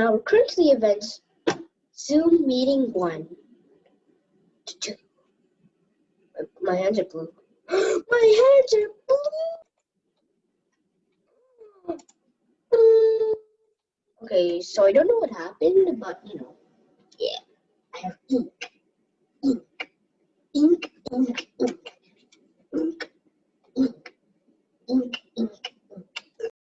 Now recruit to the events Zoom meeting one. My hands are blue. My hands are blue. Okay, so I don't know what happened, but you know, yeah, I have ink, ink, ink, ink, ink, ink, ink. ink.